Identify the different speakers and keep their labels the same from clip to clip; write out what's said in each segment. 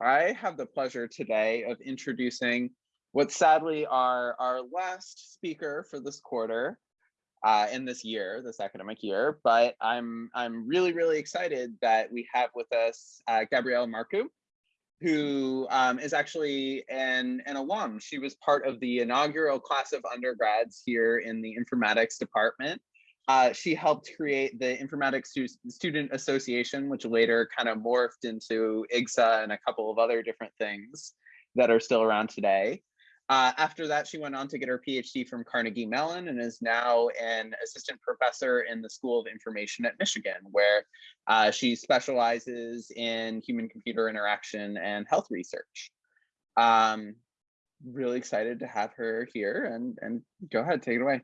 Speaker 1: I have the pleasure today of introducing what sadly are our last speaker for this quarter uh, in this year, this academic year. But I'm I'm really really excited that we have with us uh, Gabrielle Marcu, who um, is actually an an alum. She was part of the inaugural class of undergrads here in the informatics department. Uh, she helped create the Informatics Student Association, which later kind of morphed into IGSA and a couple of other different things that are still around today. Uh, after that, she went on to get her PhD from Carnegie Mellon and is now an assistant professor in the School of Information at Michigan, where uh, she specializes in human computer interaction and health research. Um, really excited to have her here and, and go ahead, take it away.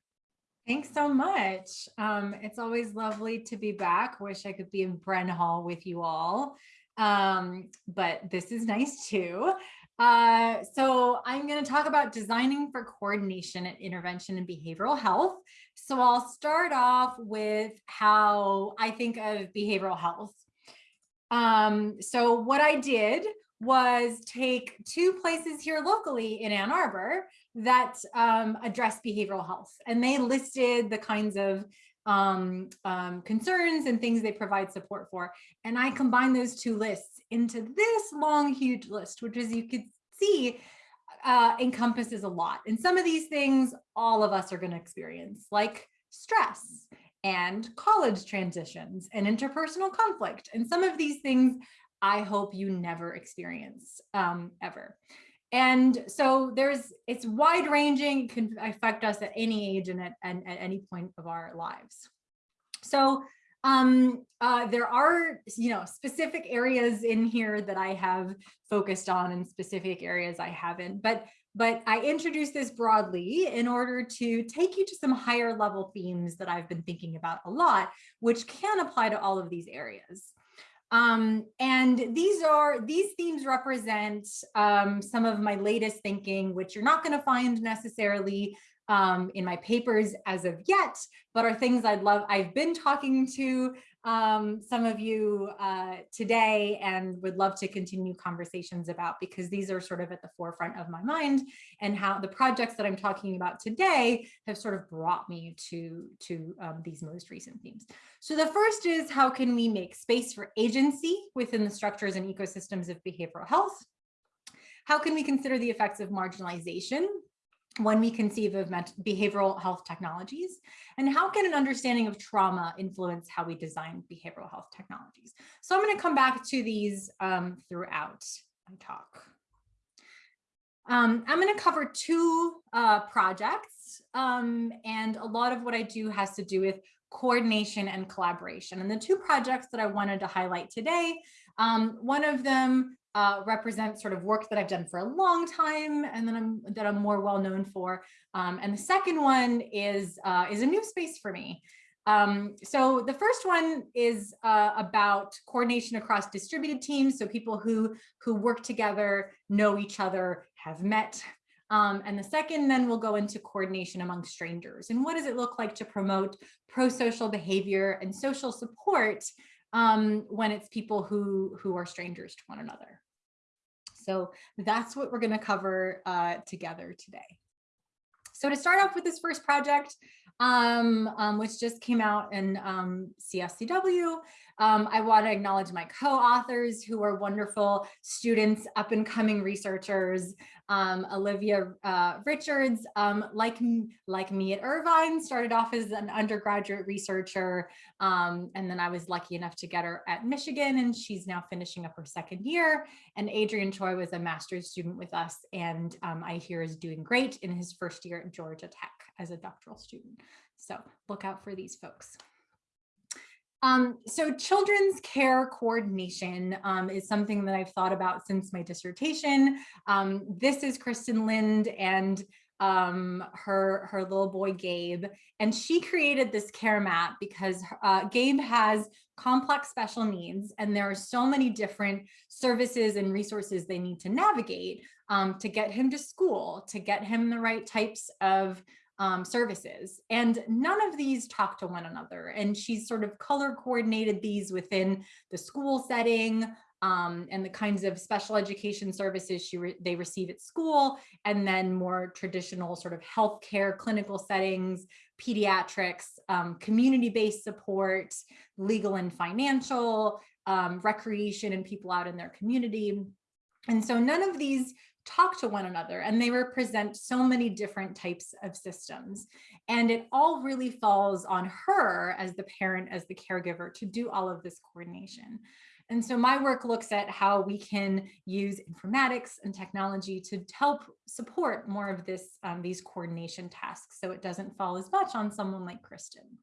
Speaker 2: Thanks so much. Um, it's always lovely to be back. Wish I could be in Bren Hall with you all, um, but this is nice too. Uh, so I'm going to talk about designing for coordination and intervention in behavioral health. So I'll start off with how I think of behavioral health. Um, so what I did was take two places here locally in Ann Arbor that um, address behavioral health. And they listed the kinds of um, um, concerns and things they provide support for. And I combined those two lists into this long, huge list, which as you could see, uh, encompasses a lot. And some of these things all of us are going to experience, like stress and college transitions and interpersonal conflict. And some of these things I hope you never experience um, ever. And so there's, it's wide ranging, can affect us at any age and at, and at any point of our lives. So um, uh, there are, you know, specific areas in here that I have focused on and specific areas I haven't, but but I introduced this broadly in order to take you to some higher level themes that I've been thinking about a lot, which can apply to all of these areas. Um, and these are these themes represent um, some of my latest thinking, which you're not going to find necessarily um, in my papers as of yet, but are things I'd love. I've been talking to um, some of you uh, today and would love to continue conversations about because these are sort of at the forefront of my mind and how the projects that I'm talking about today have sort of brought me to, to um, these most recent themes. So the first is how can we make space for agency within the structures and ecosystems of behavioral health? How can we consider the effects of marginalization when we conceive of behavioral health technologies and how can an understanding of trauma influence how we design behavioral health technologies. So I'm going to come back to these um, throughout my talk. Um, I'm going to cover two uh, projects um, and a lot of what I do has to do with coordination and collaboration. And the two projects that I wanted to highlight today, um, one of them uh, represent sort of work that I've done for a long time and then I'm that I'm more well known for. Um, and the second one is uh, is a new space for me. Um, so the first one is uh, about coordination across distributed teams. So people who who work together, know each other, have met. Um, and the second then we'll go into coordination among strangers. And what does it look like to promote pro-social behavior and social support um, when it's people who, who are strangers to one another. So that's what we're going to cover uh, together today. So to start off with this first project, um, um, which just came out in um, CSCW, um, I want to acknowledge my co-authors who are wonderful students, up and coming researchers. Um, Olivia uh, Richards, um, like, like me at Irvine, started off as an undergraduate researcher. Um, and then I was lucky enough to get her at Michigan and she's now finishing up her second year. And Adrian Choi was a master's student with us and um, I hear is doing great in his first year at Georgia Tech as a doctoral student. So look out for these folks. Um, so children's care coordination um, is something that I've thought about since my dissertation. Um, this is Cristin Lind and um, her, her little boy Gabe, and she created this care map because uh, Gabe has complex special needs and there are so many different services and resources they need to navigate um, to get him to school, to get him the right types of um, services. And none of these talk to one another. And she's sort of color coordinated these within the school setting, um, and the kinds of special education services she re they receive at school, and then more traditional sort of healthcare clinical settings, pediatrics, um, community-based support, legal and financial, um, recreation and people out in their community. And so none of these talk to one another and they represent so many different types of systems. And it all really falls on her as the parent, as the caregiver to do all of this coordination. And so my work looks at how we can use informatics and technology to help support more of this, um, these coordination tasks so it doesn't fall as much on someone like Cristin.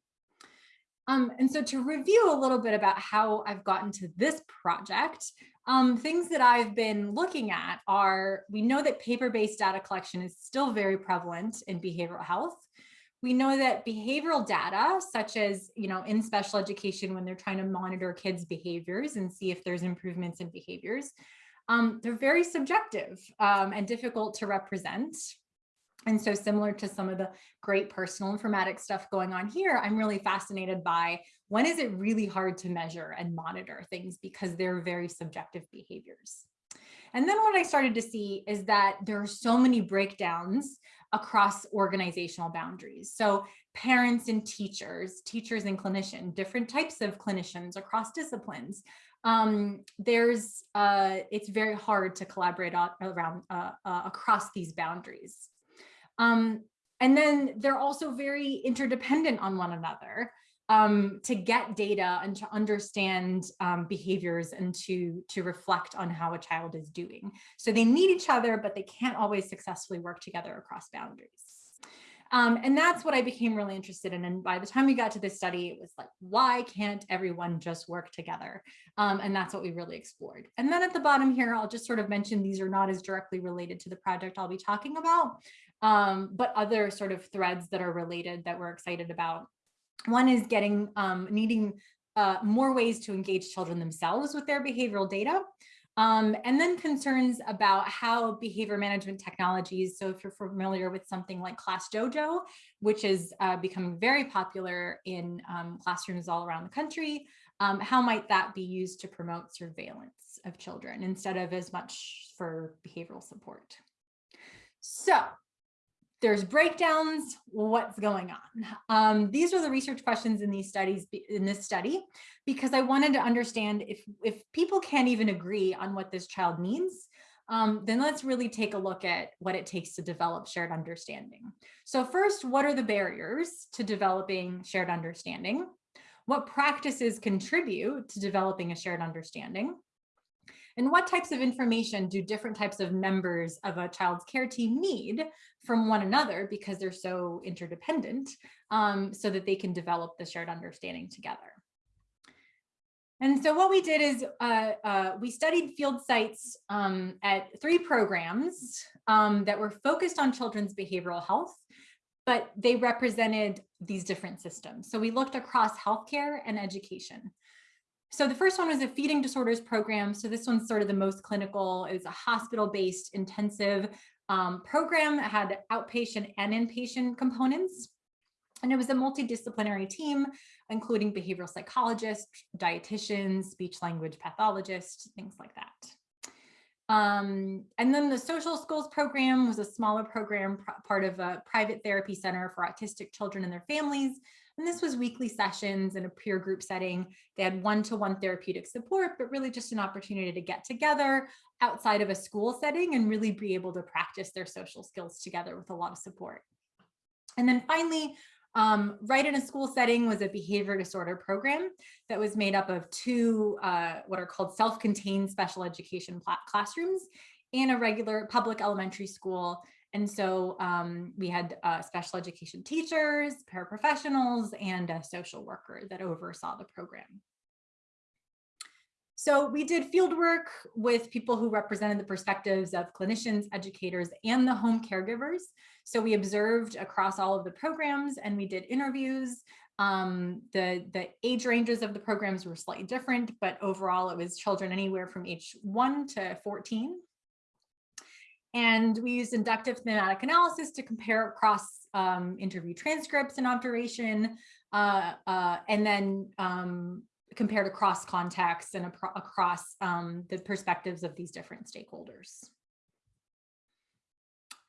Speaker 2: Um, and so to review a little bit about how I've gotten to this project, um, things that I've been looking at are, we know that paper-based data collection is still very prevalent in behavioral health. We know that behavioral data, such as, you know, in special education, when they're trying to monitor kids' behaviors and see if there's improvements in behaviors, um, they're very subjective um, and difficult to represent. And so similar to some of the great personal informatics stuff going on here, I'm really fascinated by when is it really hard to measure and monitor things because they're very subjective behaviors. And then what I started to see is that there are so many breakdowns across organizational boundaries. So parents and teachers, teachers and clinicians, different types of clinicians across disciplines. Um, there's, uh, it's very hard to collaborate around uh, uh, across these boundaries. Um, and then they're also very interdependent on one another um, to get data and to understand um, behaviors and to, to reflect on how a child is doing. So they need each other, but they can't always successfully work together across boundaries. Um, and that's what I became really interested in. And by the time we got to this study, it was like, why can't everyone just work together? Um, and that's what we really explored. And then at the bottom here, I'll just sort of mention these are not as directly related to the project I'll be talking about, um, but other sort of threads that are related that we're excited about. One is getting um, needing uh, more ways to engage children themselves with their behavioral data. Um, and then concerns about how behavior management technologies, so if you're familiar with something like ClassDojo, which is uh, becoming very popular in um, classrooms all around the country, um, how might that be used to promote surveillance of children instead of as much for behavioral support? So there's breakdowns, what's going on? Um, these are the research questions in these studies, in this study, because I wanted to understand if, if people can't even agree on what this child needs, um, then let's really take a look at what it takes to develop shared understanding. So first, what are the barriers to developing shared understanding? What practices contribute to developing a shared understanding? And what types of information do different types of members of a child's care team need from one another because they're so interdependent um, so that they can develop the shared understanding together. And so what we did is uh, uh, we studied field sites um, at three programs um, that were focused on children's behavioral health, but they represented these different systems. So we looked across healthcare and education. So the first one was a feeding disorders program. So this one's sort of the most clinical. It was a hospital-based intensive um, program that had outpatient and inpatient components. And it was a multidisciplinary team, including behavioral psychologists, dietitians, speech language pathologists, things like that. Um, and then the social skills program was a smaller program, part of a private therapy center for autistic children and their families and this was weekly sessions in a peer group setting. They had one-to-one -one therapeutic support, but really just an opportunity to get together outside of a school setting and really be able to practice their social skills together with a lot of support. And then finally, um, right in a school setting was a behavior disorder program that was made up of two uh, what are called self-contained special education classrooms in a regular public elementary school and so um, we had uh, special education teachers, paraprofessionals, and a social worker that oversaw the program. So we did field work with people who represented the perspectives of clinicians, educators, and the home caregivers. So we observed across all of the programs and we did interviews. Um, the, the age ranges of the programs were slightly different, but overall it was children anywhere from age 1 to 14 and we used inductive thematic analysis to compare across um, interview transcripts and observation, uh, uh, and then um, compared across contexts and across um, the perspectives of these different stakeholders.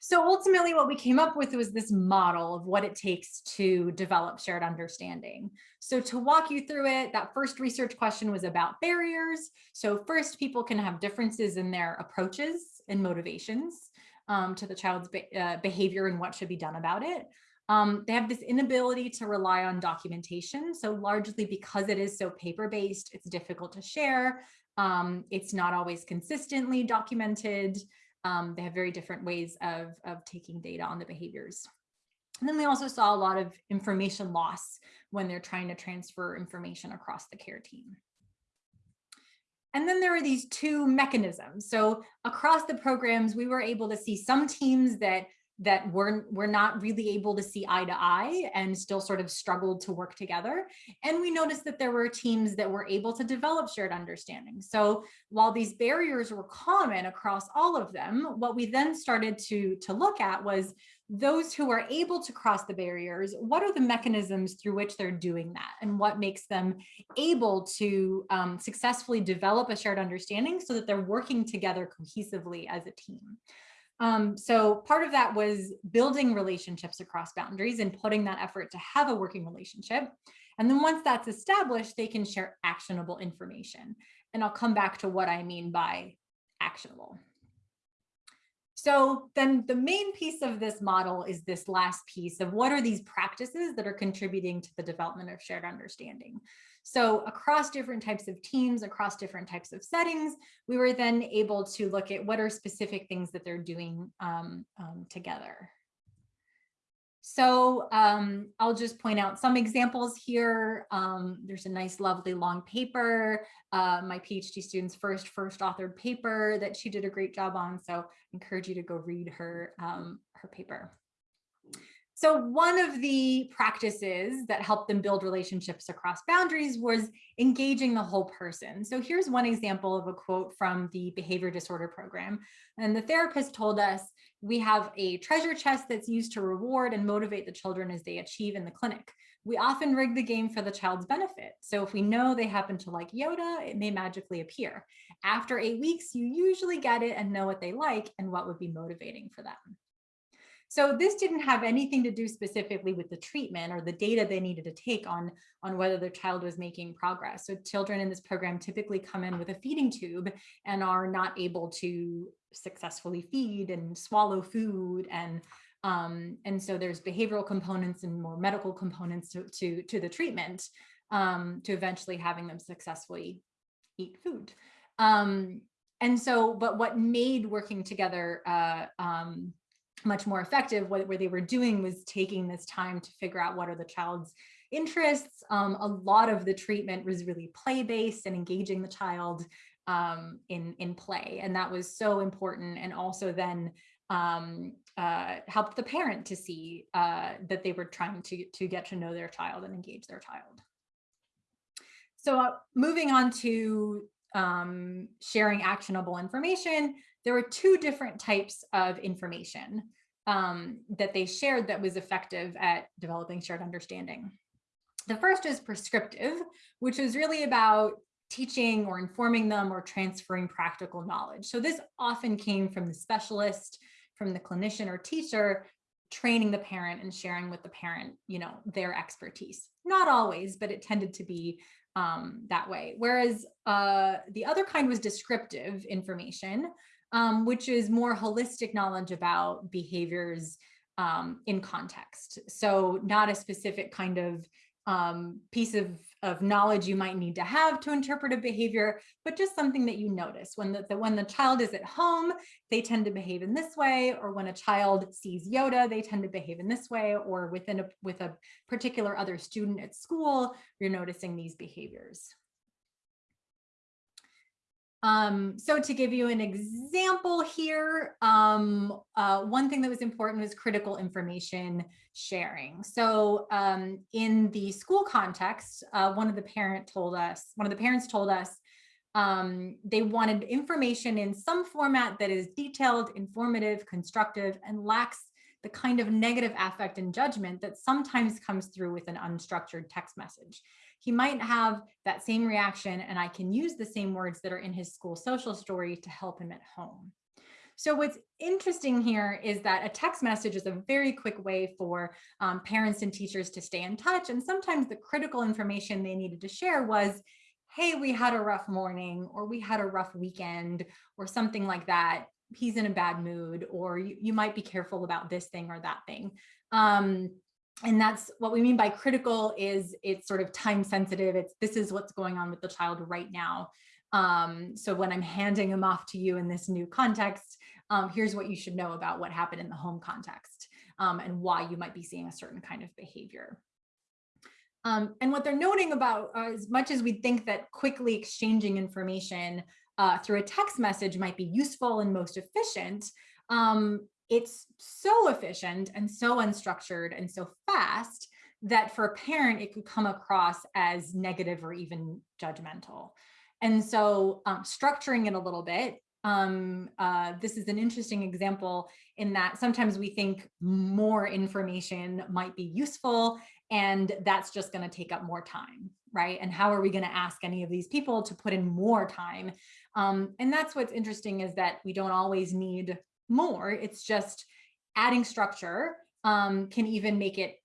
Speaker 2: So ultimately what we came up with was this model of what it takes to develop shared understanding. So to walk you through it, that first research question was about barriers. So first people can have differences in their approaches and motivations um, to the child's be uh, behavior and what should be done about it. Um, they have this inability to rely on documentation. So largely because it is so paper-based, it's difficult to share. Um, it's not always consistently documented. Um, they have very different ways of, of taking data on the behaviors. And then we also saw a lot of information loss when they're trying to transfer information across the care team. And then there are these two mechanisms. So across the programs, we were able to see some teams that that were, were not really able to see eye to eye and still sort of struggled to work together. And we noticed that there were teams that were able to develop shared understanding. So while these barriers were common across all of them, what we then started to, to look at was those who are able to cross the barriers, what are the mechanisms through which they're doing that and what makes them able to um, successfully develop a shared understanding so that they're working together cohesively as a team. Um, so part of that was building relationships across boundaries and putting that effort to have a working relationship. And then once that's established, they can share actionable information. And I'll come back to what I mean by actionable. So then the main piece of this model is this last piece of what are these practices that are contributing to the development of shared understanding. So across different types of teams, across different types of settings, we were then able to look at what are specific things that they're doing um, um, together. So um, I'll just point out some examples here. Um, there's a nice, lovely long paper, uh, my PhD student's first first authored paper that she did a great job on. So I encourage you to go read her, um, her paper. So one of the practices that helped them build relationships across boundaries was engaging the whole person. So here's one example of a quote from the behavior disorder program. And the therapist told us, we have a treasure chest that's used to reward and motivate the children as they achieve in the clinic. We often rig the game for the child's benefit. So if we know they happen to like Yoda, it may magically appear. After eight weeks, you usually get it and know what they like and what would be motivating for them. So this didn't have anything to do specifically with the treatment or the data they needed to take on, on whether their child was making progress. So children in this program typically come in with a feeding tube and are not able to successfully feed and swallow food and um, and so there's behavioral components and more medical components to, to, to the treatment um, to eventually having them successfully eat food. Um, and so, but what made working together uh, um, much more effective. What, what they were doing was taking this time to figure out what are the child's interests. Um, a lot of the treatment was really play-based and engaging the child um, in, in play. And that was so important. And also then um, uh, helped the parent to see uh, that they were trying to, to get to know their child and engage their child. So uh, moving on to um, sharing actionable information, there were two different types of information um, that they shared that was effective at developing shared understanding. The first is prescriptive, which is really about teaching or informing them or transferring practical knowledge. So this often came from the specialist, from the clinician or teacher, training the parent and sharing with the parent, you know, their expertise. Not always, but it tended to be um, that way. Whereas uh, the other kind was descriptive information, um, which is more holistic knowledge about behaviors um, in context. So not a specific kind of um, piece of, of knowledge you might need to have to interpret a behavior, but just something that you notice when the, the, when the child is at home, they tend to behave in this way, or when a child sees Yoda, they tend to behave in this way, or within a, with a particular other student at school, you're noticing these behaviors. Um, so to give you an example here, um, uh, one thing that was important was critical information sharing. So um, in the school context, uh, one of the parent told us, one of the parents told us um, they wanted information in some format that is detailed, informative, constructive, and lacks the kind of negative affect and judgment that sometimes comes through with an unstructured text message. He might have that same reaction and I can use the same words that are in his school social story to help him at home. So what's interesting here is that a text message is a very quick way for um, parents and teachers to stay in touch. And sometimes the critical information they needed to share was, hey, we had a rough morning or we had a rough weekend or something like that. He's in a bad mood or you, you might be careful about this thing or that thing. Um, and that's what we mean by critical is it's sort of time sensitive. It's this is what's going on with the child right now. Um, so when I'm handing them off to you in this new context, um, here's what you should know about what happened in the home context um, and why you might be seeing a certain kind of behavior. Um, and what they're noting about uh, as much as we think that quickly exchanging information uh, through a text message might be useful and most efficient, um, it's so efficient and so unstructured and so fast that for a parent, it could come across as negative or even judgmental. And so um, structuring it a little bit, um, uh, this is an interesting example in that sometimes we think more information might be useful and that's just going to take up more time, right? And how are we going to ask any of these people to put in more time? Um, and that's what's interesting is that we don't always need more. It's just adding structure um, can even make it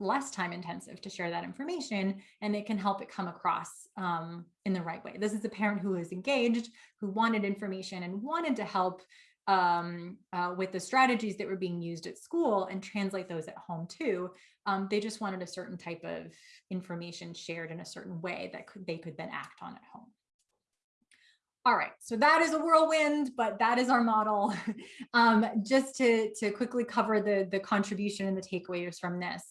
Speaker 2: less time intensive to share that information and it can help it come across um, in the right way. This is a parent who is engaged, who wanted information and wanted to help um, uh, with the strategies that were being used at school and translate those at home too. Um, they just wanted a certain type of information shared in a certain way that could, they could then act on at home. All right, so that is a whirlwind, but that is our model. um, just to, to quickly cover the, the contribution and the takeaways from this.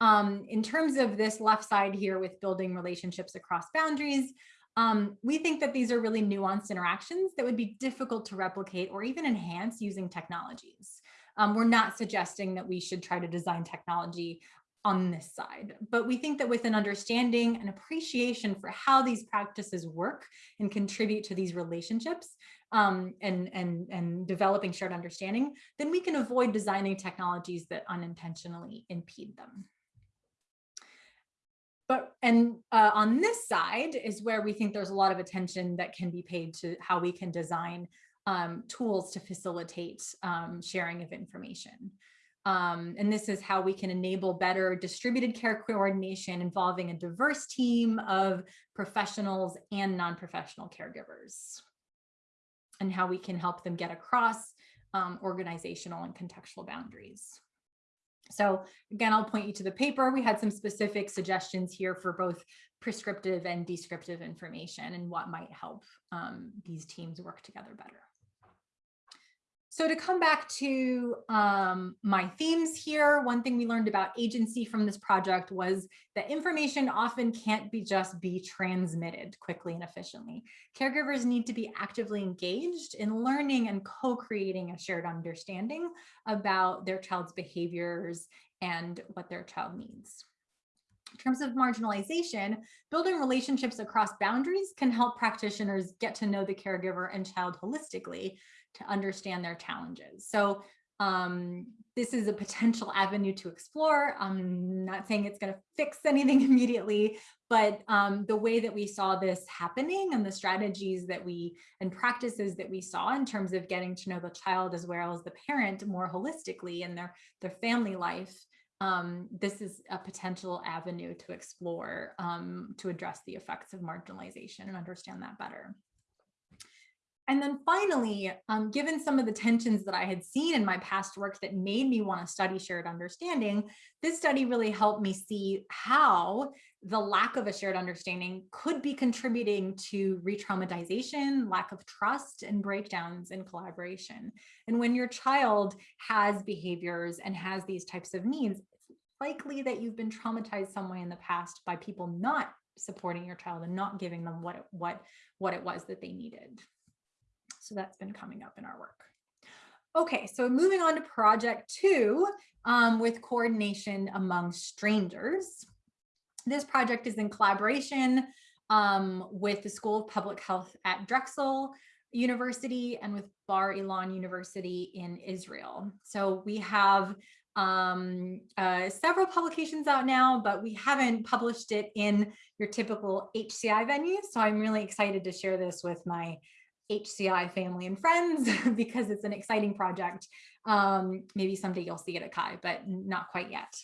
Speaker 2: Um, in terms of this left side here with building relationships across boundaries, um, we think that these are really nuanced interactions that would be difficult to replicate or even enhance using technologies. Um, we're not suggesting that we should try to design technology on this side, but we think that with an understanding and appreciation for how these practices work and contribute to these relationships um, and, and, and developing shared understanding, then we can avoid designing technologies that unintentionally impede them. But and uh, on this side is where we think there's a lot of attention that can be paid to how we can design um, tools to facilitate um, sharing of information. Um, and this is how we can enable better distributed care coordination involving a diverse team of professionals and non-professional caregivers and how we can help them get across um, organizational and contextual boundaries. So again, I'll point you to the paper. We had some specific suggestions here for both prescriptive and descriptive information and what might help um, these teams work together better. So to come back to um, my themes here, one thing we learned about agency from this project was that information often can't be just be transmitted quickly and efficiently. Caregivers need to be actively engaged in learning and co-creating a shared understanding about their child's behaviors and what their child needs. In terms of marginalization, building relationships across boundaries can help practitioners get to know the caregiver and child holistically, to understand their challenges. So um, this is a potential avenue to explore. I'm not saying it's going to fix anything immediately, but um, the way that we saw this happening and the strategies that we and practices that we saw in terms of getting to know the child as well as the parent more holistically in their, their family life, um, this is a potential avenue to explore um, to address the effects of marginalization and understand that better. And then finally, um, given some of the tensions that I had seen in my past work that made me want to study shared understanding, this study really helped me see how the lack of a shared understanding could be contributing to re-traumatization, lack of trust, and breakdowns in collaboration. And when your child has behaviors and has these types of needs, it's likely that you've been traumatized some way in the past by people not supporting your child and not giving them what, what, what it was that they needed. So that's been coming up in our work. Okay, so moving on to project two um, with coordination among strangers. This project is in collaboration um, with the School of Public Health at Drexel University and with Bar Ilan University in Israel. So we have um, uh, several publications out now, but we haven't published it in your typical HCI venue. So I'm really excited to share this with my HCI family and friends because it's an exciting project. Um, maybe someday you'll see it at CHI, but not quite yet.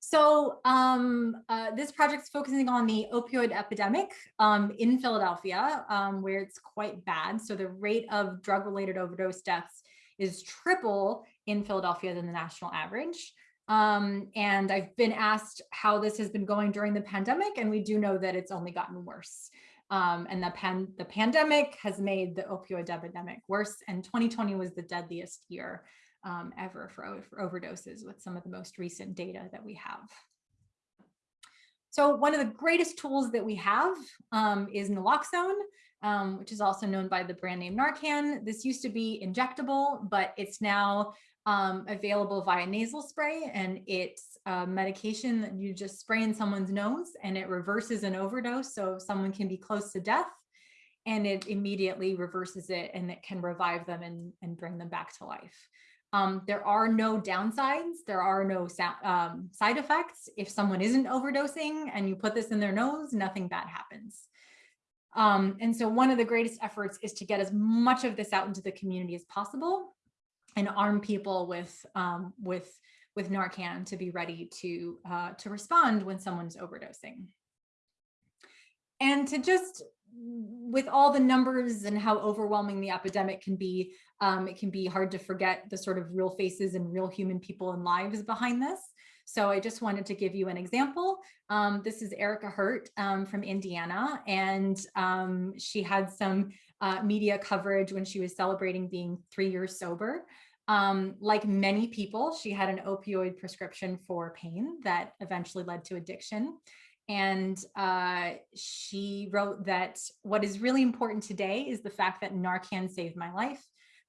Speaker 2: So um, uh, this project is focusing on the opioid epidemic um, in Philadelphia, um, where it's quite bad. So the rate of drug-related overdose deaths is triple in Philadelphia than the national average. Um, and I've been asked how this has been going during the pandemic, and we do know that it's only gotten worse. Um, and the, pan the pandemic has made the opioid epidemic worse, and 2020 was the deadliest year um, ever for, for overdoses with some of the most recent data that we have. So one of the greatest tools that we have um, is naloxone, um, which is also known by the brand name Narcan. This used to be injectable, but it's now um, available via nasal spray and it's a medication that you just spray in someone's nose and it reverses an overdose. So someone can be close to death and it immediately reverses it and it can revive them and, and bring them back to life. Um, there are no downsides. There are no um, side effects. If someone isn't overdosing and you put this in their nose, nothing bad happens. Um, and so one of the greatest efforts is to get as much of this out into the community as possible and arm people with um, with with Narcan to be ready to uh, to respond when someone's overdosing. And to just with all the numbers and how overwhelming the epidemic can be, um, it can be hard to forget the sort of real faces and real human people and lives behind this. So I just wanted to give you an example. Um, this is Erica Hurt um, from Indiana, and um, she had some uh, media coverage when she was celebrating being three years sober. Um, like many people, she had an opioid prescription for pain that eventually led to addiction. And uh, she wrote that what is really important today is the fact that Narcan saved my life.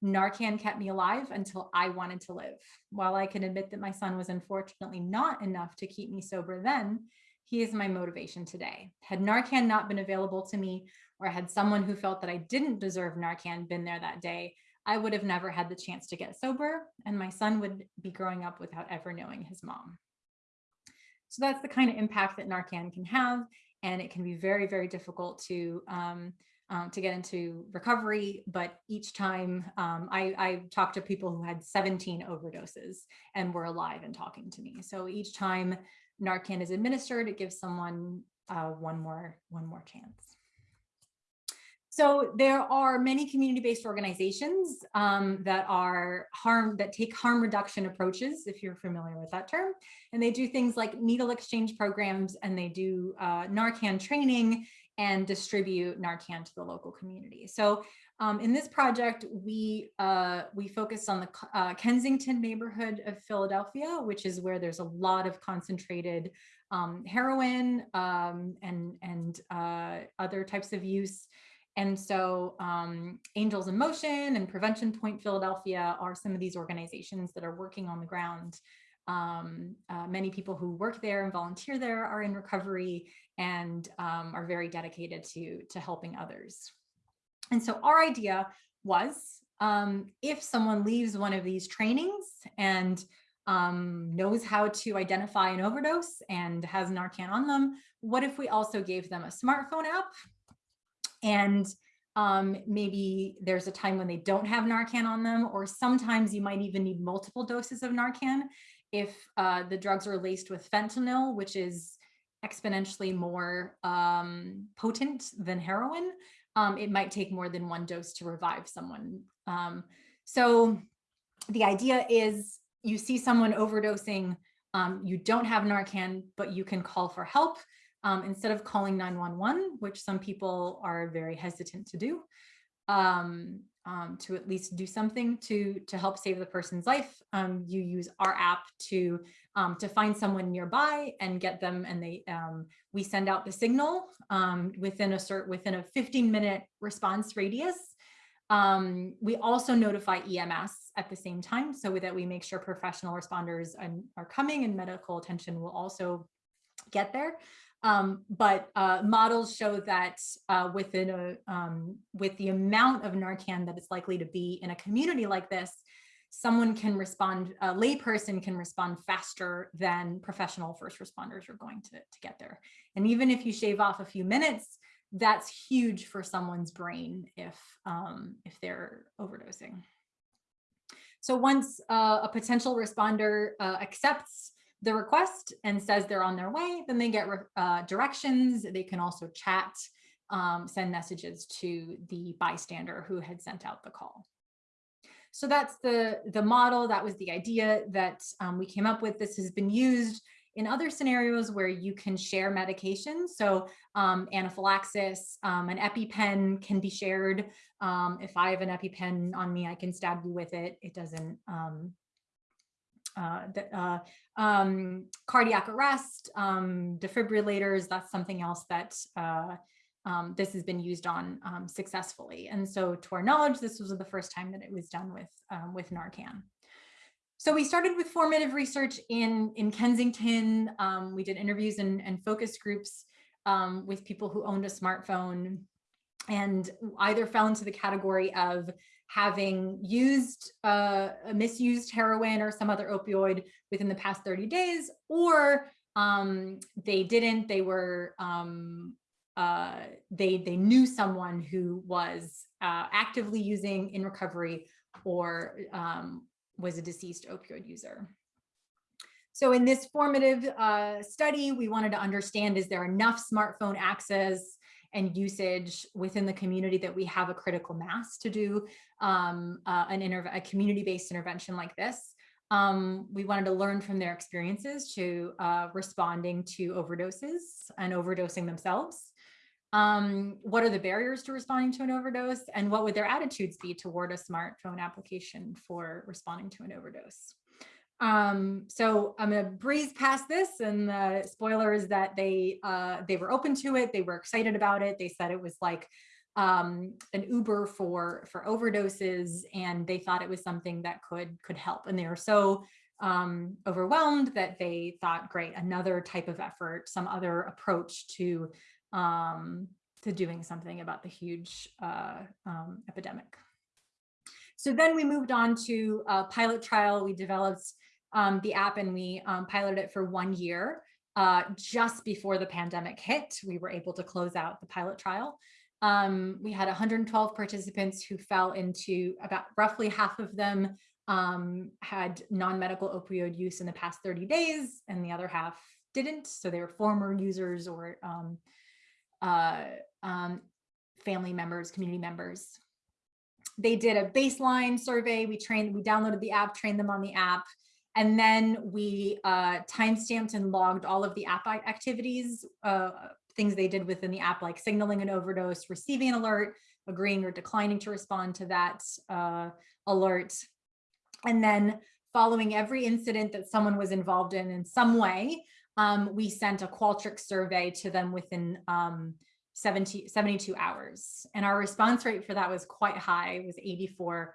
Speaker 2: Narcan kept me alive until I wanted to live. While I can admit that my son was unfortunately not enough to keep me sober then, he is my motivation today. Had Narcan not been available to me, or had someone who felt that I didn't deserve Narcan been there that day, I would have never had the chance to get sober, and my son would be growing up without ever knowing his mom. So that's the kind of impact that Narcan can have. And it can be very, very difficult to um, um, to get into recovery. But each time um, I, I talked to people who had 17 overdoses and were alive and talking to me. So each time Narcan is administered, it gives someone uh, one more one more chance. So there are many community-based organizations um, that are harm that take harm reduction approaches, if you're familiar with that term, and they do things like needle exchange programs, and they do uh, Narcan training and distribute Narcan to the local community. So um, in this project, we uh, we focus on the uh, Kensington neighborhood of Philadelphia, which is where there's a lot of concentrated um, heroin um, and and uh, other types of use. And so um, Angels in Motion and Prevention Point Philadelphia are some of these organizations that are working on the ground. Um, uh, many people who work there and volunteer there are in recovery and um, are very dedicated to, to helping others. And so our idea was um, if someone leaves one of these trainings and um, knows how to identify an overdose and has Narcan on them, what if we also gave them a smartphone app and um, maybe there's a time when they don't have Narcan on them, or sometimes you might even need multiple doses of Narcan if uh, the drugs are laced with fentanyl, which is exponentially more um, potent than heroin. Um, it might take more than one dose to revive someone. Um, so the idea is you see someone overdosing, um, you don't have Narcan, but you can call for help um, instead of calling 911, which some people are very hesitant to do, um, um, to at least do something to to help save the person's life. Um, you use our app to um, to find someone nearby and get them, and they um, we send out the signal within a cert within a 15 minute response radius. we also notify EMS at the same time so that we make sure professional responders are coming and medical attention will also get there. Um, but uh, models show that uh, within a, um, with the amount of Narcan that it's likely to be in a community like this, someone can respond, a layperson can respond faster than professional first responders are going to, to get there. And even if you shave off a few minutes, that's huge for someone's brain if, um, if they're overdosing. So once uh, a potential responder uh, accepts the request and says they're on their way, then they get uh, directions. They can also chat, um, send messages to the bystander who had sent out the call. So that's the, the model, that was the idea that um, we came up with. This has been used in other scenarios where you can share medications. So um, anaphylaxis, um, an EpiPen can be shared. Um, if I have an EpiPen on me, I can stab you with it. It doesn't, um, uh, the, uh, um, cardiac arrest, um, defibrillators, that's something else that uh, um, this has been used on um, successfully. And so to our knowledge, this was the first time that it was done with, um, with Narcan. So we started with formative research in, in Kensington. Um, we did interviews and, and focus groups with people who owned a smartphone and either fell into the category of having used uh, misused heroin or some other opioid within the past 30 days, or um, they didn't, they were um, uh, they they knew someone who was uh, actively using in recovery or um, was a deceased opioid user. So in this formative uh, study, we wanted to understand, is there enough smartphone access and usage within the community that we have a critical mass to do um, uh, an a community-based intervention like this? Um, we wanted to learn from their experiences to uh, responding to overdoses and overdosing themselves. Um, what are the barriers to responding to an overdose and what would their attitudes be toward a smartphone application for responding to an overdose? Um, so I'm gonna breeze past this and the spoiler is that they uh, they were open to it. They were excited about it. They said it was like um, an Uber for for overdoses and they thought it was something that could could help. And they were so um, overwhelmed that they thought, great, another type of effort, some other approach to um, to doing something about the huge uh, um, epidemic. So then we moved on to a pilot trial. We developed um, the app and we um, piloted it for one year. Uh, just before the pandemic hit, we were able to close out the pilot trial. Um, we had 112 participants who fell into about roughly half of them um, had non-medical opioid use in the past 30 days and the other half didn't. So they were former users or um, uh, um, family members, community members. They did a baseline survey. We trained, we downloaded the app, trained them on the app, and then we uh, timestamped and logged all of the app activities, uh, things they did within the app, like signaling an overdose, receiving an alert, agreeing or declining to respond to that uh, alert. And then following every incident that someone was involved in in some way, um, we sent a Qualtrics survey to them within um, 70, 72 hours. And our response rate for that was quite high, it was 84%.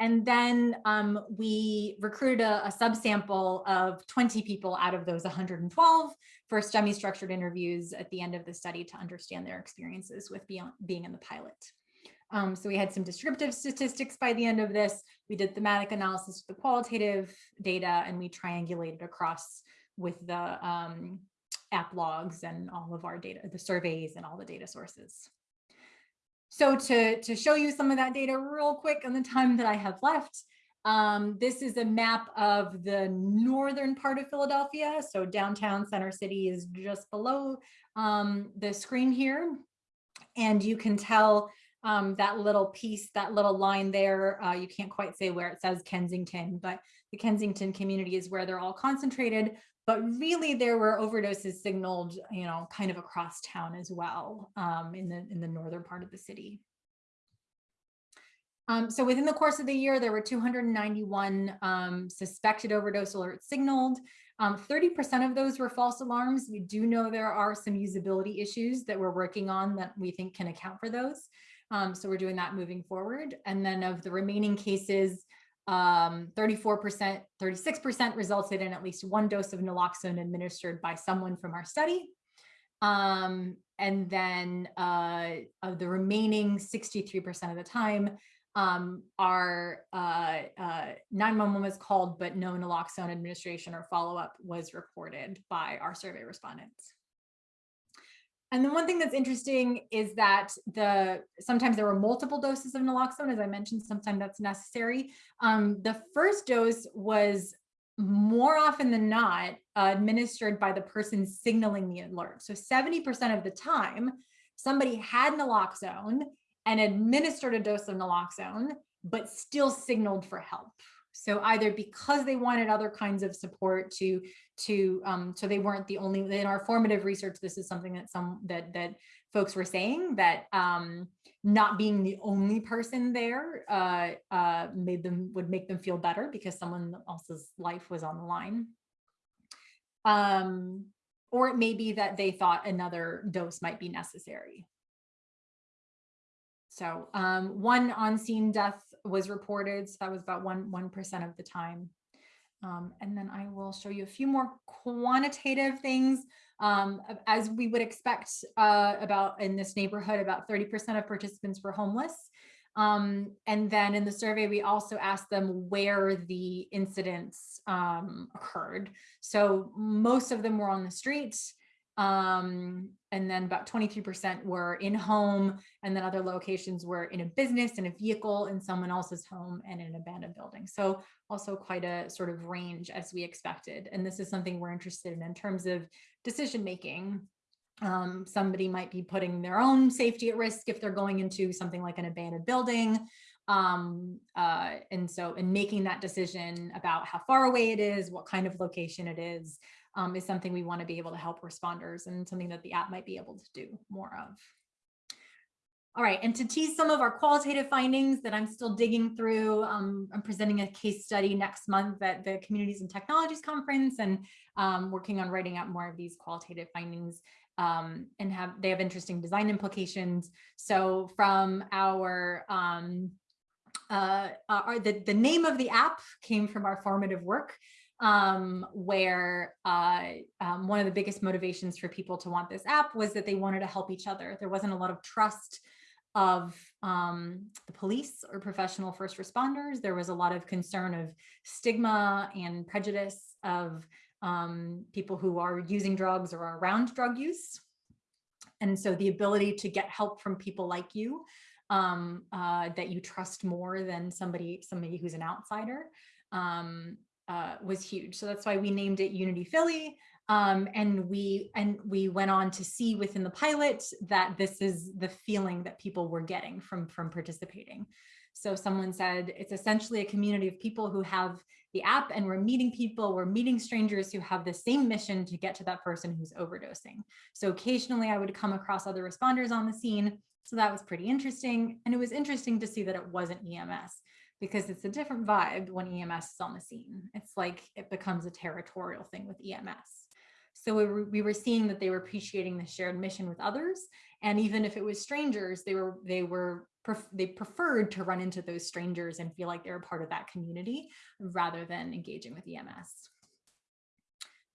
Speaker 2: And then um, we recruited a, a subsample of 20 people out of those 112 for semi-structured interviews at the end of the study to understand their experiences with beyond, being in the pilot. Um, so we had some descriptive statistics by the end of this. We did thematic analysis of the qualitative data and we triangulated across with the um, app logs and all of our data, the surveys and all the data sources. So to, to show you some of that data real quick on the time that I have left, um, this is a map of the northern part of Philadelphia. So downtown Center City is just below um, the screen here. And you can tell um, that little piece, that little line there, uh, you can't quite say where it says Kensington, but the Kensington community is where they're all concentrated. But really there were overdoses signaled, you know, kind of across town as well um, in, the, in the northern part of the city. Um, so within the course of the year, there were 291 um, suspected overdose alerts signaled. 30% um, of those were false alarms. We do know there are some usability issues that we're working on that we think can account for those. Um, so we're doing that moving forward. And then of the remaining cases, 34%, um, 36% resulted in at least one dose of naloxone administered by someone from our study. Um, and then uh, of the remaining 63% of the time, um, our uh, uh, 911 was called, but no naloxone administration or follow-up was reported by our survey respondents. And the one thing that's interesting is that the sometimes there were multiple doses of naloxone, as I mentioned, sometimes that's necessary. Um, the first dose was more often than not uh, administered by the person signaling the alert. So 70% of the time, somebody had naloxone and administered a dose of naloxone, but still signaled for help. So either because they wanted other kinds of support to, to um, so they weren't the only, in our formative research, this is something that some, that, that folks were saying that um, not being the only person there uh, uh, made them, would make them feel better because someone else's life was on the line. Um, or it may be that they thought another dose might be necessary. So um, one on-scene death was reported. So that was about one, 1% of the time. Um, and then I will show you a few more quantitative things. Um, as we would expect uh, about in this neighborhood, about 30% of participants were homeless. Um, and then in the survey, we also asked them where the incidents um, occurred. So most of them were on the streets. Um, and then about 23% were in home, and then other locations were in a business, in a vehicle, in someone else's home, and in an abandoned building. So also quite a sort of range as we expected. And this is something we're interested in in terms of decision making. Um, somebody might be putting their own safety at risk if they're going into something like an abandoned building. Um, uh, and so in making that decision about how far away it is, what kind of location it is, um, is something we want to be able to help responders and something that the app might be able to do more of. All right, and to tease some of our qualitative findings that I'm still digging through, um, I'm presenting a case study next month at the Communities and Technologies Conference and um, working on writing out more of these qualitative findings um, and have they have interesting design implications. So from our, um, uh, our the, the name of the app came from our formative work um, where uh, um, one of the biggest motivations for people to want this app was that they wanted to help each other. There wasn't a lot of trust of um, the police or professional first responders. There was a lot of concern of stigma and prejudice of um, people who are using drugs or are around drug use. And so the ability to get help from people like you um, uh, that you trust more than somebody, somebody who's an outsider um, uh, was huge. So that's why we named it Unity Philly. Um, and we and we went on to see within the pilot that this is the feeling that people were getting from from participating. So someone said it's essentially a community of people who have the app and we're meeting people, we're meeting strangers who have the same mission to get to that person who's overdosing. So occasionally I would come across other responders on the scene. So that was pretty interesting. And it was interesting to see that it wasn't EMS because it's a different vibe when EMS is on the scene. It's like it becomes a territorial thing with EMS. So we were, we were seeing that they were appreciating the shared mission with others. And even if it was strangers, they were they were they preferred to run into those strangers and feel like they're a part of that community rather than engaging with EMS.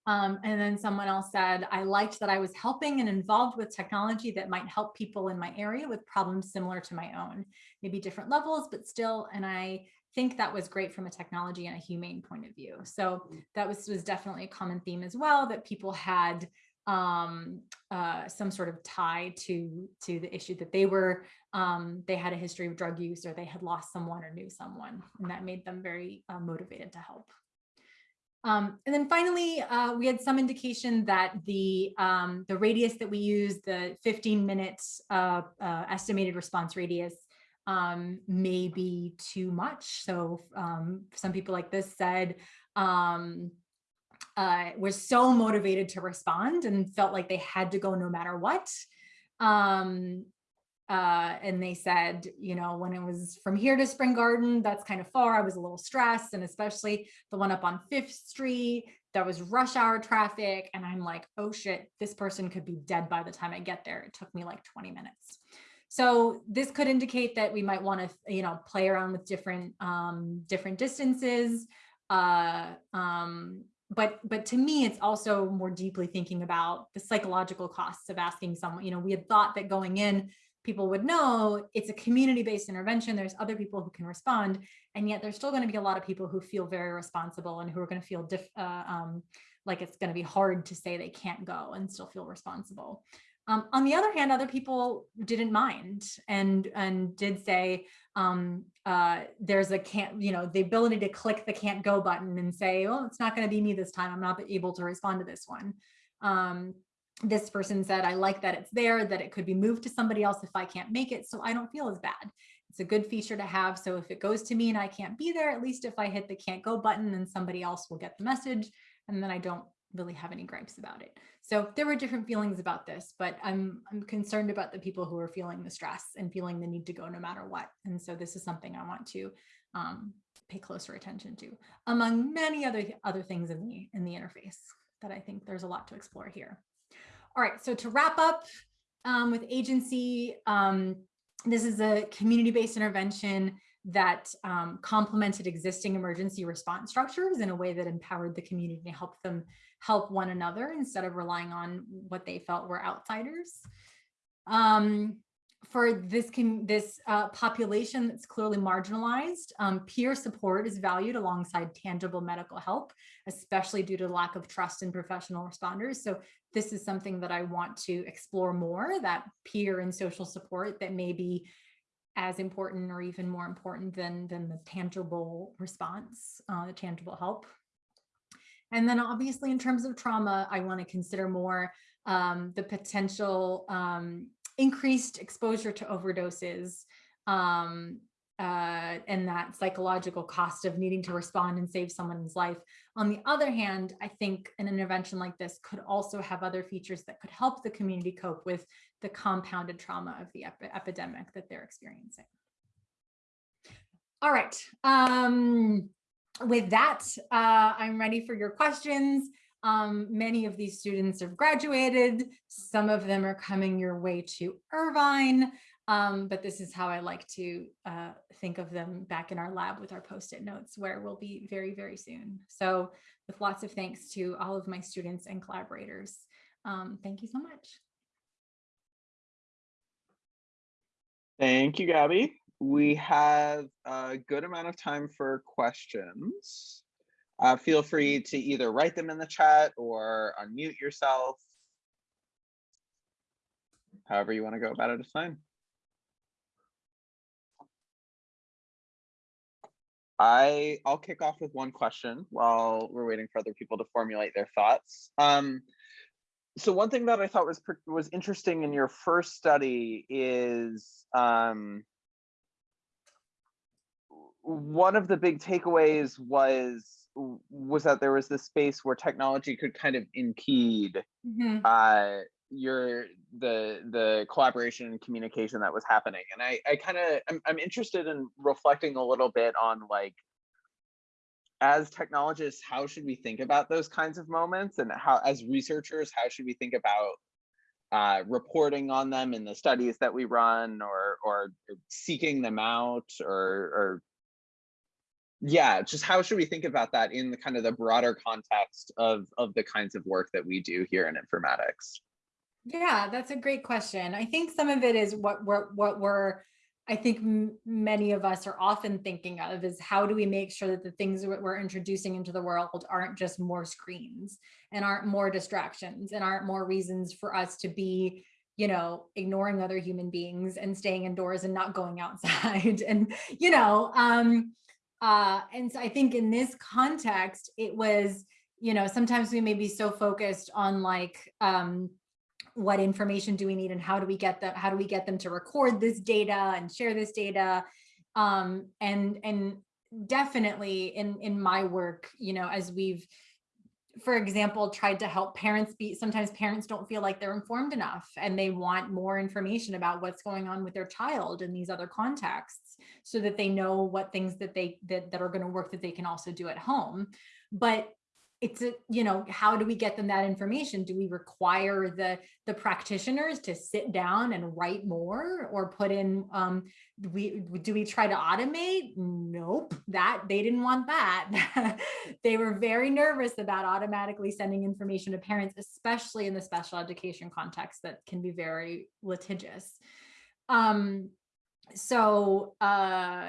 Speaker 2: Um, and then someone else said, I liked that I was helping and involved with technology that might help people in my area with problems similar to my own, maybe different levels, but still, and I think that was great from a technology and a humane point of view. So that was, was definitely a common theme as well, that people had um, uh, some sort of tie to, to the issue that they were, um, they had a history of drug use or they had lost someone or knew someone, and that made them very uh, motivated to help. Um, and then finally, uh, we had some indication that the, um, the radius that we use, the 15 minutes uh, uh, estimated response radius, um, may be too much. So um, some people like this said, um, uh, was so motivated to respond and felt like they had to go no matter what. Um, uh, and they said, you know, when it was from here to Spring Garden, that's kind of far. I was a little stressed, and especially the one up on Fifth Street, that was rush hour traffic. And I'm like, oh shit, this person could be dead by the time I get there. It took me like 20 minutes. So this could indicate that we might want to, you know, play around with different um, different distances. Uh, um, but but to me, it's also more deeply thinking about the psychological costs of asking someone. You know, we had thought that going in people would know it's a community-based intervention. There's other people who can respond. And yet there's still going to be a lot of people who feel very responsible and who are going to feel diff, uh, um, like it's going to be hard to say they can't go and still feel responsible. Um, on the other hand, other people didn't mind and and did say um, uh, there's a can't, you know, the ability to click the can't go button and say, oh, it's not going to be me this time. I'm not able to respond to this one. Um, this person said, I like that it's there, that it could be moved to somebody else if I can't make it, so I don't feel as bad. It's a good feature to have. So if it goes to me and I can't be there, at least if I hit the can't go button, then somebody else will get the message and then I don't really have any gripes about it. So there were different feelings about this, but I'm, I'm concerned about the people who are feeling the stress and feeling the need to go no matter what. And so this is something I want to um, pay closer attention to, among many other, other things in the, in the interface that I think there's a lot to explore here. All right, so to wrap up um, with agency, um, this is a community-based intervention that um, complemented existing emergency response structures in a way that empowered the community to help them help one another instead of relying on what they felt were outsiders. Um, for this can this uh, population that's clearly marginalized, um, peer support is valued alongside tangible medical help, especially due to lack of trust in professional responders. So this is something that I want to explore more, that peer and social support that may be as important or even more important than, than the tangible response, uh, the tangible help. And then obviously in terms of trauma, I want to consider more um, the potential um, increased exposure to overdoses um, uh, and that psychological cost of needing to respond and save someone's life. On the other hand, I think an intervention like this could also have other features that could help the community cope with the compounded trauma of the ep epidemic that they're experiencing. All right. Um, with that, uh, I'm ready for your questions. Um, many of these students have graduated. Some of them are coming your way to Irvine. Um, but this is how I like to uh, think of them back in our lab with our post-it notes where we'll be very, very soon. So with lots of thanks to all of my students and collaborators. Um, thank you so much.
Speaker 1: Thank you, Gabby. We have a good amount of time for questions. Uh, feel free to either write them in the chat or unmute yourself. However you want to go about it is fine. I I'll kick off with one question while we're waiting for other people to formulate their thoughts. Um, so one thing that I thought was was interesting in your first study is um, one of the big takeaways was was that there was this space where technology could kind of impede mm -hmm. uh, your the the collaboration and communication that was happening and i i kind of I'm, I'm interested in reflecting a little bit on like as technologists how should we think about those kinds of moments and how as researchers how should we think about uh, reporting on them in the studies that we run or or seeking them out or or yeah just how should we think about that in the kind of the broader context of of the kinds of work that we do here in informatics
Speaker 2: yeah, that's a great question. I think some of it is what we're, what we're, I think many of us are often thinking of is how do we make sure that the things that we're introducing into the world aren't just more screens and aren't more distractions and aren't more reasons for us to be you know, ignoring other human beings and staying indoors and not going outside. and, you know, um, uh, and so I think in this context, it was, you know, sometimes we may be so focused on like, um, what information do we need and how do we get them how do we get them to record this data and share this data? Um, and and definitely in in my work you know as we've for example tried to help parents be sometimes parents don't feel like they're informed enough and they want more information about what's going on with their child in these other contexts so that they know what things that they that, that are going to work that they can also do at home. But it's a, you know, how do we get them that information? Do we require the, the practitioners to sit down and write more or put in, um, we, do we try to automate? Nope, that they didn't want that. they were very nervous about automatically sending information to parents, especially in the special education context that can be very litigious. um, so, uh,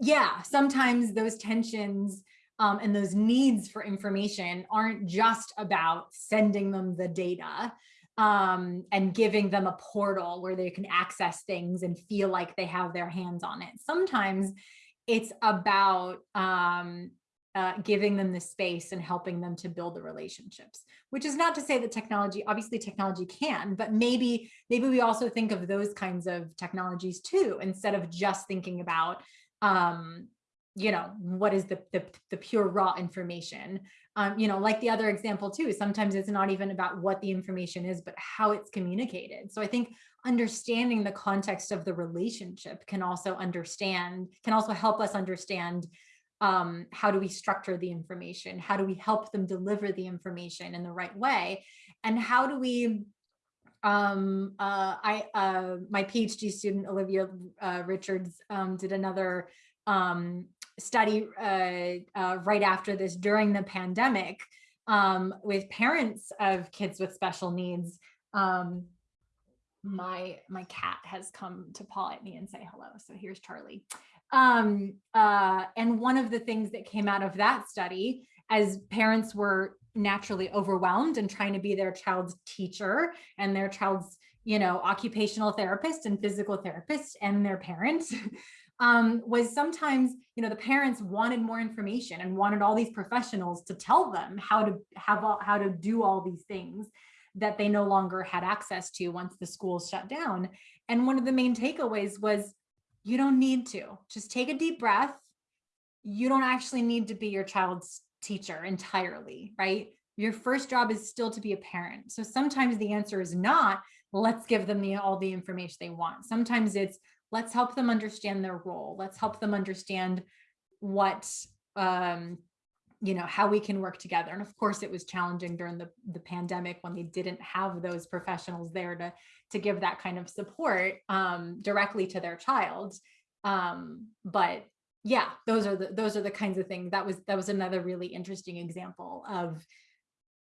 Speaker 2: yeah, sometimes those tensions um, and those needs for information aren't just about sending them the data um, and giving them a portal where they can access things and feel like they have their hands on it. Sometimes it's about um, uh, giving them the space and helping them to build the relationships, which is not to say that technology, obviously technology can, but maybe, maybe we also think of those kinds of technologies too, instead of just thinking about, um, you know, what is the, the, the pure raw information. Um, you know, like the other example too, sometimes it's not even about what the information is, but how it's communicated. So I think understanding the context of the relationship can also understand, can also help us understand um, how do we structure the information? How do we help them deliver the information in the right way? And how do we, um, uh, I, uh, my PhD student, Olivia uh, Richards, um, did another um, study uh, uh, right after this during the pandemic um, with parents of kids with special needs. Um, my my cat has come to paw at me and say hello. So here's Charlie. Um, uh, and one of the things that came out of that study, as parents were naturally overwhelmed and trying to be their child's teacher and their child's, you know, occupational therapist and physical therapist and their parents, um, was sometimes, you know, the parents wanted more information and wanted all these professionals to tell them how to have all, how to do all these things that they no longer had access to once the schools shut down. And one of the main takeaways was you don't need to. Just take a deep breath. You don't actually need to be your child's teacher entirely, right? Your first job is still to be a parent. So sometimes the answer is not, let's give them the, all the information they want. Sometimes it's, let's help them understand their role. Let's help them understand what, um, you know, how we can work together. And of course, it was challenging during the, the pandemic when they didn't have those professionals there to, to give that kind of support um, directly to their child. Um, but yeah, those are the those are the kinds of things that was that was another really interesting example of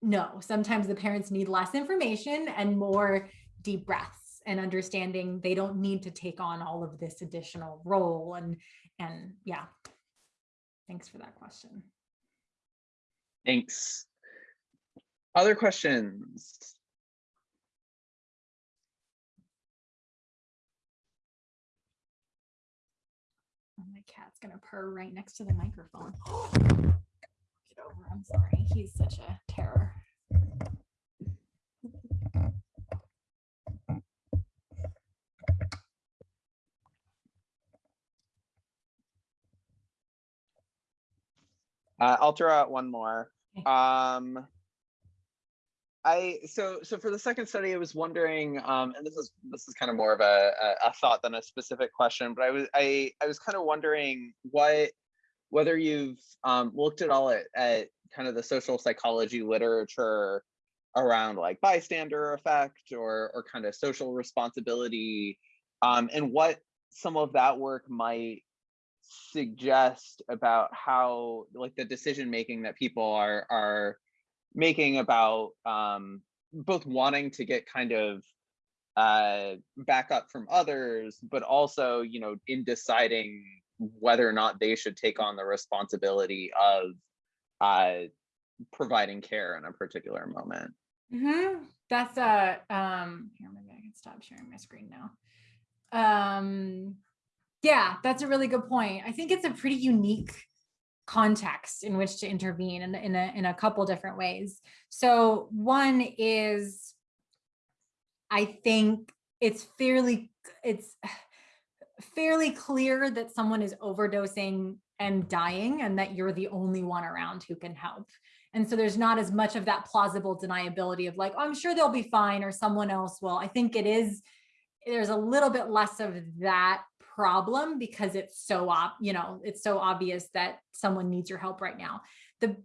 Speaker 2: no, sometimes the parents need less information and more deep breaths and understanding they don't need to take on all of this additional role and and yeah. Thanks for that question.
Speaker 1: Thanks. Other questions?
Speaker 2: Oh, my cat's gonna purr right next to the microphone. Get over, I'm sorry. He's such a terror.
Speaker 1: Uh, I'll throw out one more. Um, I so so for the second study, I was wondering, um, and this is this is kind of more of a, a, a thought than a specific question, but I was I I was kind of wondering what whether you've um, looked at all at, at kind of the social psychology literature around like bystander effect or or kind of social responsibility, um, and what some of that work might suggest about how like the decision making that people are are making about um, both wanting to get kind of uh, backup from others, but also, you know, in deciding whether or not they should take on the responsibility of uh, providing care in a particular moment.
Speaker 2: Mm -hmm. That's a, um, here, maybe I can stop sharing my screen now. Um, yeah, that's a really good point. I think it's a pretty unique context in which to intervene in, in, a, in a couple different ways. So one is, I think it's fairly, it's fairly clear that someone is overdosing and dying and that you're the only one around who can help. And so there's not as much of that plausible deniability of like, oh, I'm sure they'll be fine or someone else will. I think it is, there's a little bit less of that problem because it's so op you know it's so obvious that someone needs your help right now. The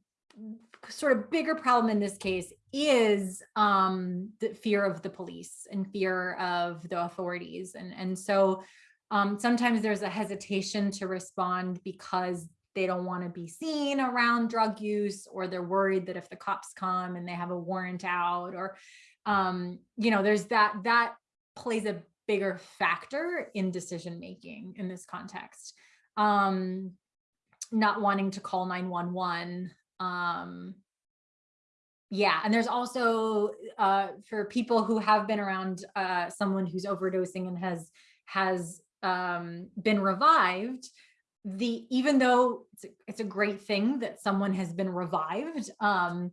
Speaker 2: sort of bigger problem in this case is um the fear of the police and fear of the authorities. And and so um sometimes there's a hesitation to respond because they don't want to be seen around drug use or they're worried that if the cops come and they have a warrant out or um you know there's that that plays a bigger factor in decision making in this context. Um, not wanting to call 911. Um, yeah, and there's also uh, for people who have been around uh, someone who's overdosing and has has um, been revived, the even though it's a, it's a great thing that someone has been revived, um,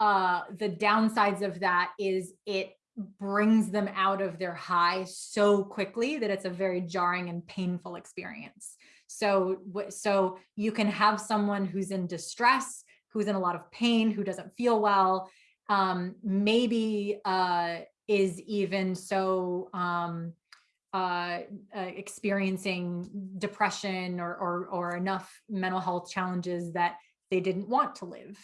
Speaker 2: uh, the downsides of that is it brings them out of their high so quickly that it's a very jarring and painful experience. So, so you can have someone who's in distress, who's in a lot of pain, who doesn't feel well, um, maybe uh, is even so um, uh, uh, experiencing depression or, or, or enough mental health challenges that they didn't want to live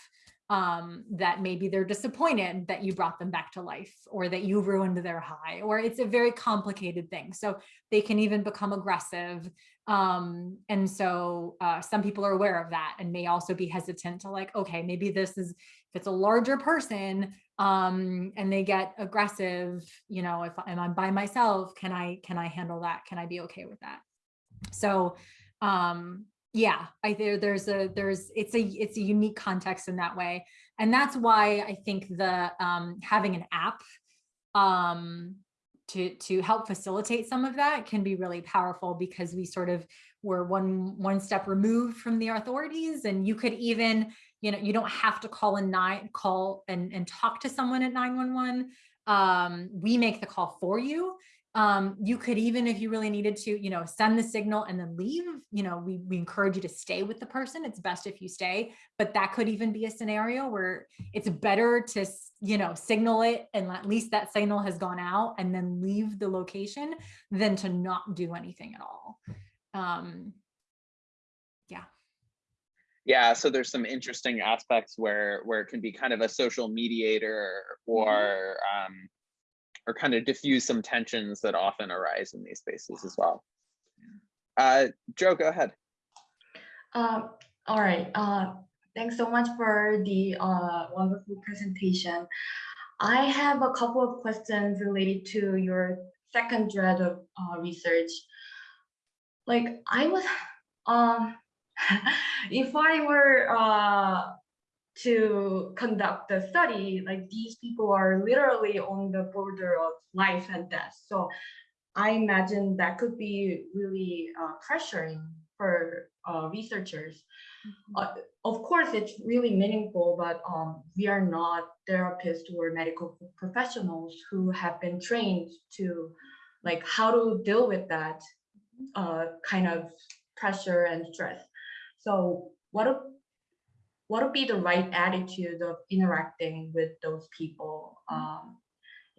Speaker 2: um, that maybe they're disappointed that you brought them back to life or that you ruined their high, or it's a very complicated thing. So they can even become aggressive. Um, and so uh, some people are aware of that and may also be hesitant to like, okay, maybe this is, if it's a larger person um, and they get aggressive, you know, if I'm by myself, can I, can I handle that? Can I be okay with that? So um, yeah i there there's a there's it's a it's a unique context in that way. And that's why i think the um having an app um to to help facilitate some of that can be really powerful because we sort of were one one step removed from the authorities. And you could even you know you don't have to call a nine call and and talk to someone at 911 um we make the call for you um, you could even, if you really needed to, you know, send the signal and then leave, you know, we, we encourage you to stay with the person. It's best if you stay, but that could even be a scenario where it's better to, you know, signal it and at least that signal has gone out and then leave the location than to not do anything at all. Um, yeah.
Speaker 1: Yeah, so there's some interesting aspects where where it can be kind of a social mediator or mm -hmm. um, or kind of diffuse some tensions that often arise in these spaces as well. Uh, Joe, go ahead.
Speaker 3: Um, all right. Uh, thanks so much for the uh, wonderful presentation. I have a couple of questions related to your second dread of uh, research. Like I was, um, if I were uh, to conduct the study, like these people are literally on the border of life and death. So I imagine that could be really uh, pressuring for uh, researchers. Mm -hmm. uh, of course, it's really meaningful, but um, we are not therapists or medical professionals who have been trained to like how to deal with that uh, kind of pressure and stress. So what what would be the right attitude of interacting with those people? Mm-hmm. Um,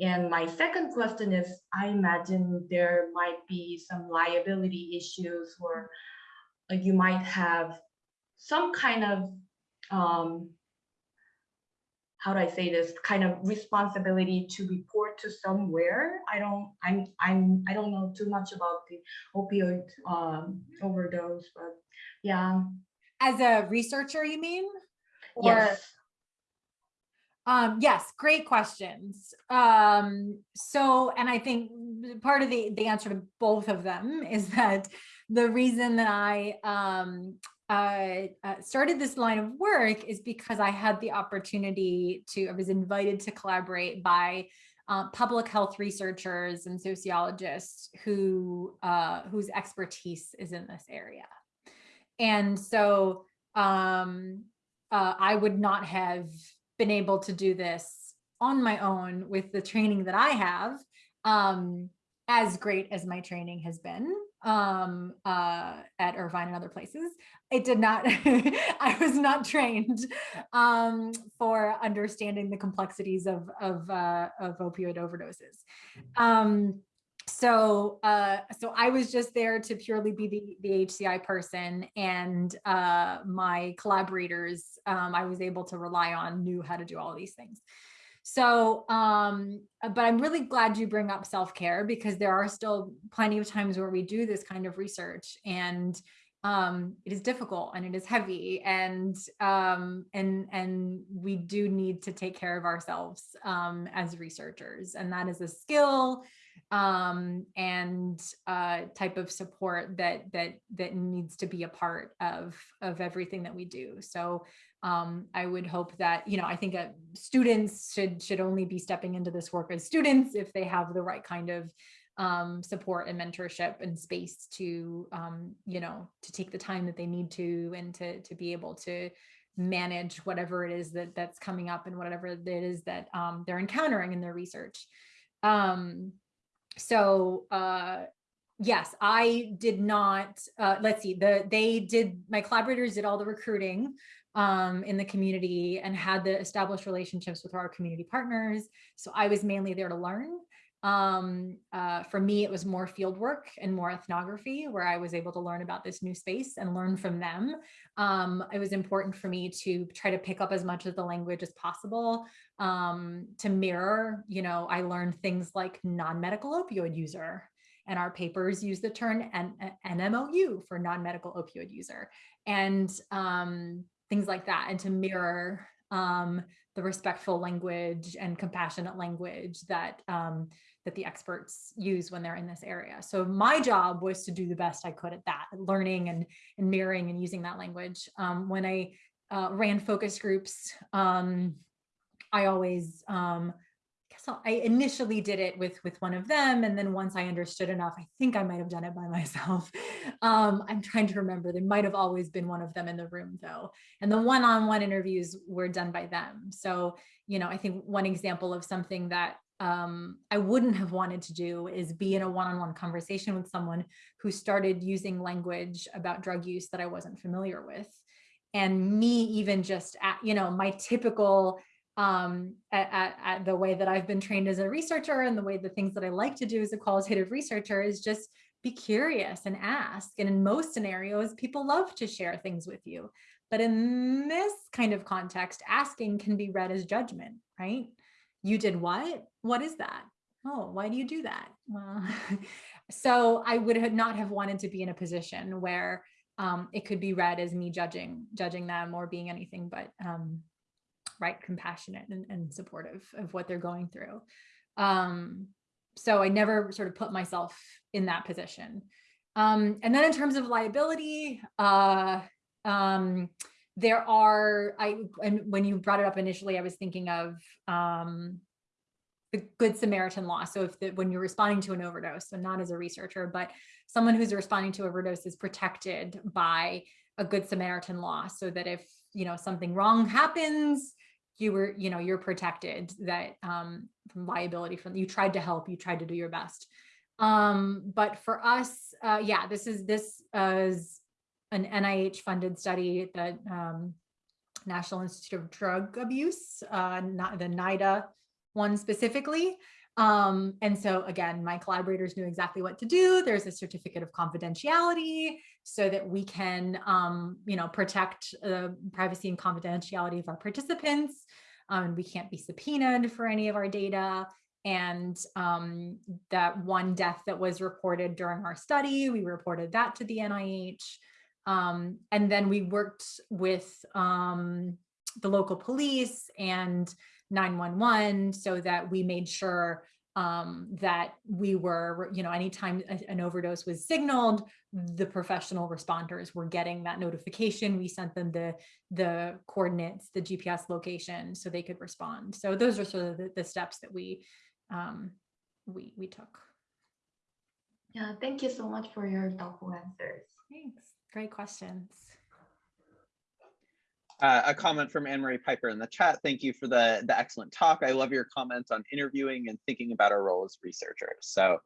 Speaker 3: and my second question is, I imagine there might be some liability issues or you might have some kind of, um, how do I say this, kind of responsibility to report to somewhere. I don't, I'm, I'm, I don't know too much about the opioid um, overdose, but yeah.
Speaker 2: As a researcher, you mean?
Speaker 3: Or, yes.
Speaker 2: Um, yes, great questions. Um, so, and I think part of the, the answer to both of them is that the reason that I um, uh, uh, started this line of work is because I had the opportunity to, I was invited to collaborate by uh, public health researchers and sociologists who uh, whose expertise is in this area. And so um, uh, I would not have been able to do this on my own with the training that I have, um, as great as my training has been um, uh, at Irvine and other places. It did not, I was not trained um, for understanding the complexities of, of, uh, of opioid overdoses. Um, so uh, so I was just there to purely be the, the HCI person and uh, my collaborators um, I was able to rely on knew how to do all these things. So, um, but I'm really glad you bring up self-care because there are still plenty of times where we do this kind of research and um, it is difficult and it is heavy and um, and and we do need to take care of ourselves um, as researchers and that is a skill um, and uh, type of support that that that needs to be a part of of everything that we do. So um, I would hope that you know I think uh, students should should only be stepping into this work as students if they have the right kind of um, support and mentorship and space to um, you know to take the time that they need to and to to be able to manage whatever it is that that's coming up and whatever it is that um, they're encountering in their research. Um, so uh, yes, I did not, uh, let's see, the they did, my collaborators did all the recruiting um, in the community and had the established relationships with our community partners. So I was mainly there to learn. Um, uh, for me, it was more field work and more ethnography where I was able to learn about this new space and learn from them. Um, it was important for me to try to pick up as much of the language as possible um, to mirror, you know, I learned things like non-medical opioid user and our papers use the term N NMOU for non-medical opioid user and um, things like that and to mirror um, the respectful language and compassionate language that um, that the experts use when they're in this area. So my job was to do the best I could at that, learning and, and mirroring and using that language. Um, when I uh, ran focus groups, um, I always, um, I initially did it with with one of them, and then once I understood enough, I think I might have done it by myself. Um, I'm trying to remember. There might have always been one of them in the room though, and the one-on-one -on -one interviews were done by them. So you know, I think one example of something that um, I wouldn't have wanted to do is be in a one-on-one -on -one conversation with someone who started using language about drug use that I wasn't familiar with. And me even just at, you know, my typical, um, at, at, at the way that I've been trained as a researcher and the way the things that I like to do as a qualitative researcher is just be curious and ask. And in most scenarios, people love to share things with you. But in this kind of context, asking can be read as judgment, right? you did what? What is that? Oh, why do you do that? Well, so I would not have wanted to be in a position where um, it could be read as me judging, judging them or being anything but um, right, compassionate and, and, supportive of what they're going through. Um, so I never sort of put myself in that position. Um, and then in terms of liability, uh, um, there are, I, and when you brought it up initially, I was thinking of um, the Good Samaritan law. So if the, when you're responding to an overdose, so not as a researcher, but someone who's responding to overdose is protected by a Good Samaritan law so that if, you know, something wrong happens, you were, you know, you're protected that um, from liability from you tried to help, you tried to do your best. Um, but for us, uh, yeah, this is, this is an NIH funded study that um, National Institute of Drug Abuse, uh, not the NIDA one specifically. Um, and so again, my collaborators knew exactly what to do. There's a certificate of confidentiality so that we can, um, you know, protect the privacy and confidentiality of our participants. Um, we can't be subpoenaed for any of our data. And um, that one death that was reported during our study, we reported that to the NIH. Um, and then we worked with um, the local police and 911 so that we made sure um, that we were, you know, anytime an overdose was signaled, the professional responders were getting that notification. We sent them the, the coordinates, the GPS location so they could respond. So those are sort of the, the steps that we, um, we, we took.
Speaker 3: Yeah, thank you so much for your thoughtful answers.
Speaker 2: Thanks. Great questions.
Speaker 1: Uh, a comment from Anne-Marie Piper in the chat. Thank you for the, the excellent talk. I love your comments on interviewing and thinking about our role as researchers. So,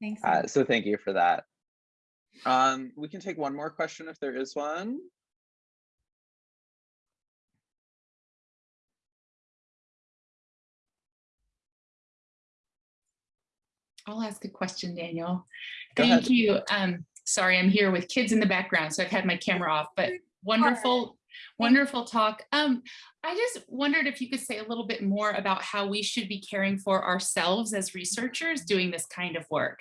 Speaker 2: Thanks.
Speaker 1: Uh, so thank you for that. Um, we can take one more question if there is one.
Speaker 4: I'll ask a question, Daniel.
Speaker 1: Go
Speaker 4: Thank
Speaker 1: ahead.
Speaker 4: you. Um, sorry, I'm here with kids in the background, so I've had my camera off, but wonderful, wonderful talk. Um, I just wondered if you could say a little bit more about how we should be caring for ourselves as researchers doing this kind of work.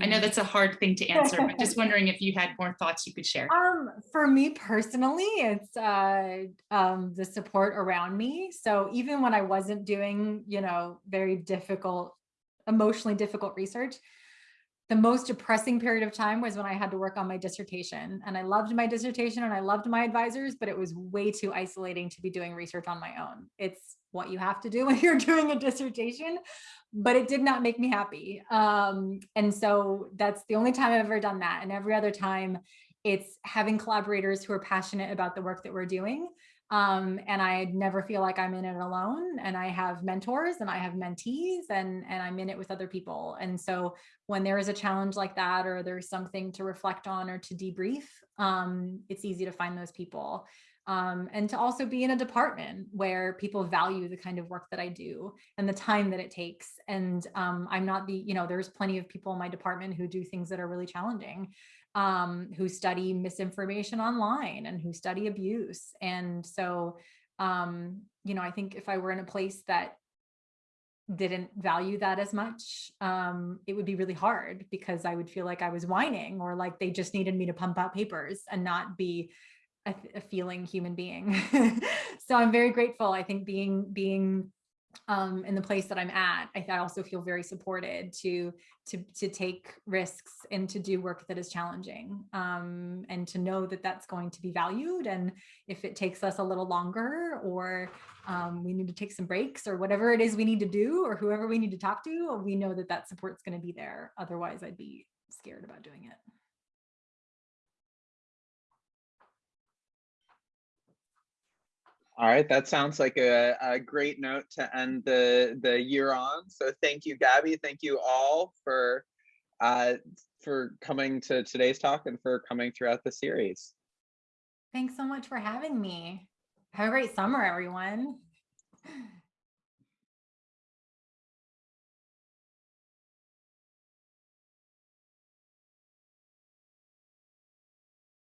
Speaker 4: I know that's a hard thing to answer, but just wondering if you had more thoughts you could share.
Speaker 2: Um, for me personally, it's uh, um, the support around me. So even when I wasn't doing, you know, very difficult emotionally difficult research. The most depressing period of time was when I had to work on my dissertation and I loved my dissertation and I loved my advisors, but it was way too isolating to be doing research on my own. It's what you have to do when you're doing a dissertation, but it did not make me happy. Um, and so that's the only time I've ever done that. And every other time it's having collaborators who are passionate about the work that we're doing um, and I never feel like I'm in it alone. And I have mentors and I have mentees and, and I'm in it with other people. And so when there is a challenge like that, or there's something to reflect on or to debrief, um, it's easy to find those people. Um, and to also be in a department where people value the kind of work that I do and the time that it takes. And um, I'm not the, you know, there's plenty of people in my department who do things that are really challenging um, who study misinformation online and who study abuse. And so, um, you know, I think if I were in a place that didn't value that as much, um, it would be really hard because I would feel like I was whining or like they just needed me to pump out papers and not be a, a feeling human being. so I'm very grateful. I think being being um, in the place that I'm at, I, I also feel very supported to to to take risks and to do work that is challenging, um, and to know that that's going to be valued. And if it takes us a little longer, or um, we need to take some breaks, or whatever it is we need to do, or whoever we need to talk to, we know that that support's going to be there. Otherwise, I'd be scared about doing it.
Speaker 1: All right, that sounds like a, a great note to end the the year on. So thank you, Gabby. Thank you all for uh, for coming to today's talk and for coming throughout the series.
Speaker 2: Thanks so much for having me. Have a great summer, everyone.